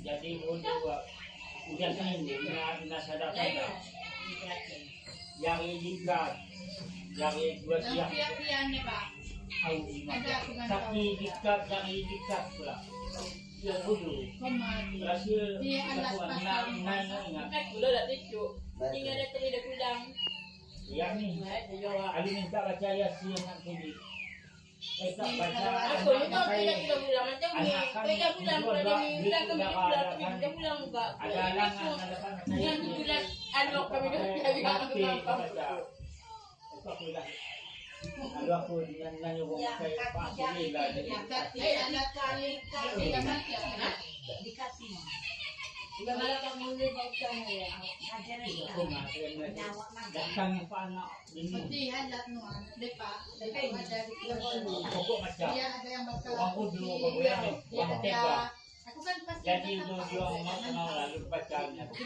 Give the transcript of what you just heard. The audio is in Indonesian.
Jadi udah udah ini nasa dapat yang ikat yang dua Ang siap piya-piya niya ba? au tapi ikat yang ikat pula. Yang dulu Kumari. rasa Dia alat na pasal na na ingat Ay, gula dati cu. Tinggal na tali na kulang. yang ni Ali minta baca Yasin nak kulit. Baca. Yung tao tila kita kulang. Macam ka kulang pula din ni kulang kami kulang kami kita kulang ba. Ada ada kan Yang kulang ano kami baca. Itu aku dah. Lalu aku dengan nanya orang saya Pak Sili lah jadi. Dati alat kali kali naman siya. Ha? Iba malakang muli ba siya niya. Aku nak kena datang apa anak ini. Pati alat no ano. Pokok macam. Iya ada yang bakal. Aku kan Jadi itu dia mau lalu baca.